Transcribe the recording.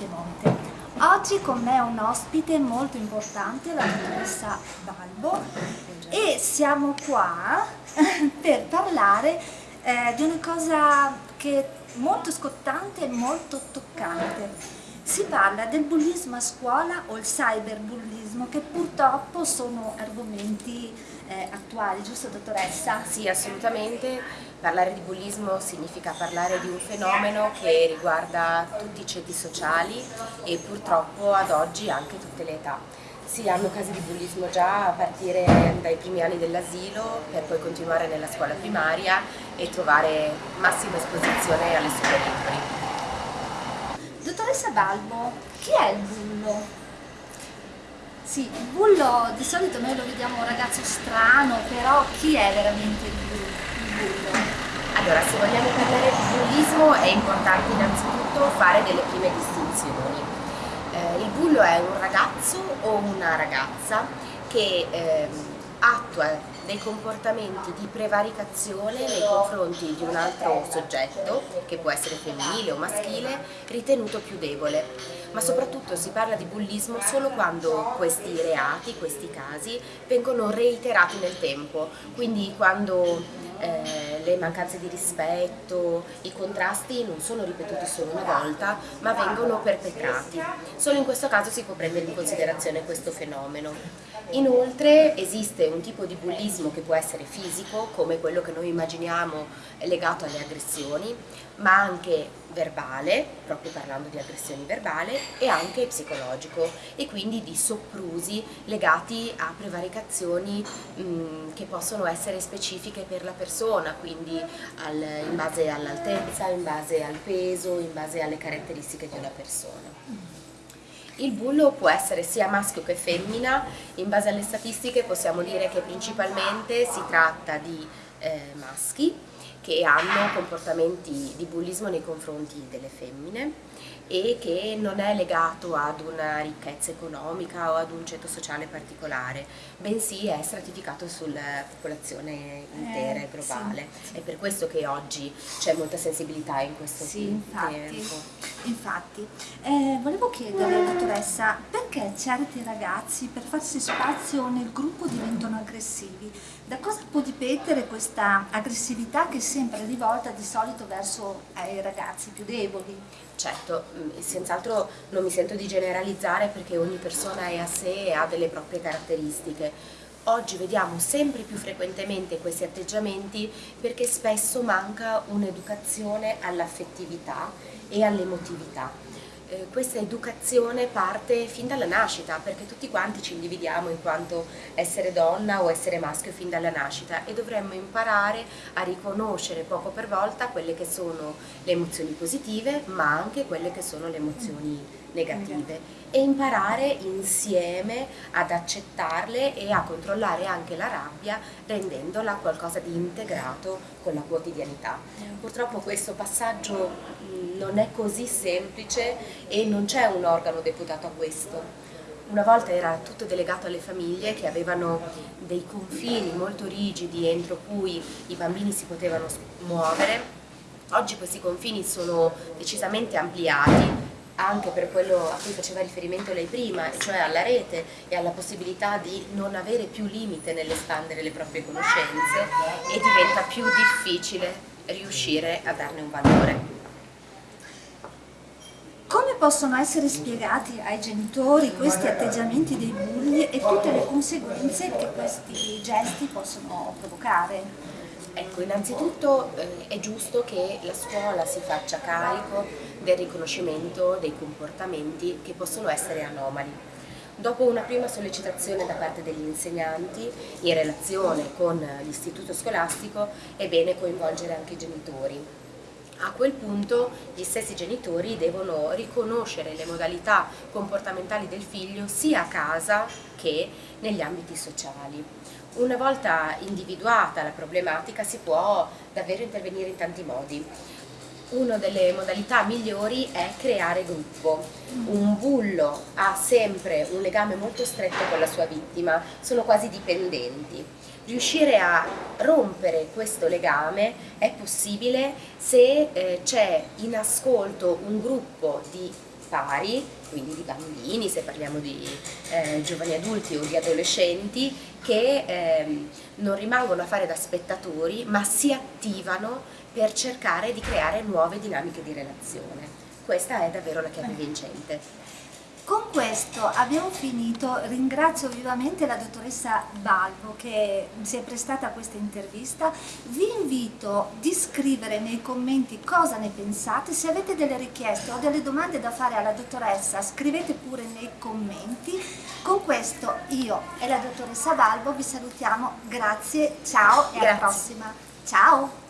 Piemonte. Oggi con me un ospite molto importante, la dottoressa Balbo, e siamo qua per parlare eh, di una cosa che è molto scottante e molto toccante. Si parla del bullismo a scuola o il cyberbullismo che purtroppo sono argomenti eh, attuali, giusto dottoressa? Sì, assolutamente. Parlare di bullismo significa parlare di un fenomeno che riguarda tutti i ceti sociali e purtroppo ad oggi anche tutte le età. Si hanno casi di bullismo già a partire dai primi anni dell'asilo per poi continuare nella scuola primaria e trovare massima esposizione alle superiori. Dottoressa Balbo, chi è il bullo? Sì, il bullo di solito noi lo vediamo un ragazzo strano, però chi è veramente il bullo? Allora, se vogliamo parlare di bullismo è importante innanzitutto fare delle prime distinzioni. Eh, il bullo è un ragazzo o una ragazza che eh, attua dei comportamenti di prevaricazione nei confronti di un altro soggetto, che può essere femminile o maschile, ritenuto più debole. Ma soprattutto si parla di bullismo solo quando questi reati, questi casi, vengono reiterati nel tempo, quindi quando eh, le mancanze di rispetto, i contrasti non sono ripetuti solo una volta, ma vengono perpetrati. Solo in questo caso si può prendere in considerazione questo fenomeno. Inoltre esiste un tipo di bullismo che può essere fisico, come quello che noi immaginiamo legato alle aggressioni, ma anche verbale, proprio parlando di aggressioni verbali, e anche psicologico e quindi di soprusi legati a prevaricazioni mh, che possono essere specifiche per la persona, quindi al, in base all'altezza, in base al peso, in base alle caratteristiche di una persona. Il bullo può essere sia maschio che femmina, in base alle statistiche possiamo dire che principalmente si tratta di eh, maschi che hanno comportamenti di bullismo nei confronti delle femmine e che non è legato ad una ricchezza economica o ad un ceto sociale particolare, bensì è stratificato sulla popolazione intera e eh, globale. Sì, È per questo che oggi c'è molta sensibilità in questo sì, infatti, tempo. Infatti, eh, volevo chiedere alla dottoressa perché certi ragazzi per farsi spazio nel gruppo diventano aggressivi? Da cosa può dipendere questa aggressività che è sempre rivolta di solito verso i ragazzi più deboli? Certo, senz'altro non mi sento di generalizzare perché ogni persona è a sé e ha delle proprie caratteristiche. Oggi vediamo sempre più frequentemente questi atteggiamenti perché spesso manca un'educazione all'affettività e all'emotività eh, questa educazione parte fin dalla nascita, perché tutti quanti ci individiamo in quanto essere donna o essere maschio fin dalla nascita e dovremmo imparare a riconoscere poco per volta quelle che sono le emozioni positive, ma anche quelle che sono le emozioni negative e imparare insieme ad accettarle e a controllare anche la rabbia rendendola qualcosa di integrato con la quotidianità. Purtroppo questo passaggio non è così semplice e non c'è un organo deputato a questo. Una volta era tutto delegato alle famiglie che avevano dei confini molto rigidi entro cui i bambini si potevano muovere. Oggi questi confini sono decisamente ampliati anche per quello a cui faceva riferimento lei prima, cioè alla rete e alla possibilità di non avere più limite nell'espandere le proprie conoscenze e diventa più difficile riuscire a darne un valore. Come possono essere spiegati ai genitori questi atteggiamenti dei bulli e tutte le conseguenze che questi gesti possono provocare? Ecco, innanzitutto eh, è giusto che la scuola si faccia carico del riconoscimento dei comportamenti che possono essere anomali. Dopo una prima sollecitazione da parte degli insegnanti in relazione con l'istituto scolastico è bene coinvolgere anche i genitori a quel punto gli stessi genitori devono riconoscere le modalità comportamentali del figlio sia a casa che negli ambiti sociali. Una volta individuata la problematica si può davvero intervenire in tanti modi. Una delle modalità migliori è creare gruppo. Un bullo ha sempre un legame molto stretto con la sua vittima, sono quasi dipendenti riuscire a rompere questo legame è possibile se eh, c'è in ascolto un gruppo di pari, quindi di bambini, se parliamo di eh, giovani adulti o di adolescenti, che eh, non rimangono a fare da spettatori ma si attivano per cercare di creare nuove dinamiche di relazione. Questa è davvero la chiave vincente. Con questo abbiamo finito, ringrazio vivamente la dottoressa Balbo che si è prestata a questa intervista, vi invito di scrivere nei commenti cosa ne pensate, se avete delle richieste o delle domande da fare alla dottoressa scrivete pure nei commenti, con questo io e la dottoressa Balbo vi salutiamo, grazie, ciao e grazie. alla prossima, ciao!